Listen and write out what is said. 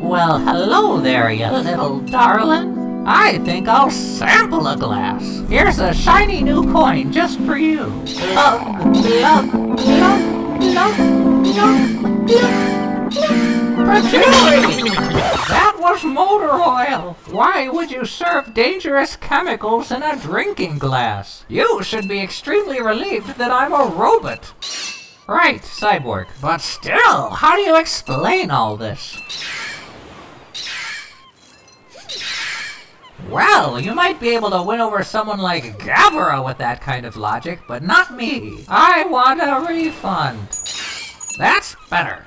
Well, hello there, you little darling. I think I'll sample a glass. Here's a shiny new coin just for you. That was motor oil. Why would you serve dangerous chemicals in a drinking glass? You should be extremely relieved that I'm a robot. Right, Cyborg. But still, how do you explain all this? Well, you might be able to win over someone like Gabara with that kind of logic, but not me. I want a refund. That's better.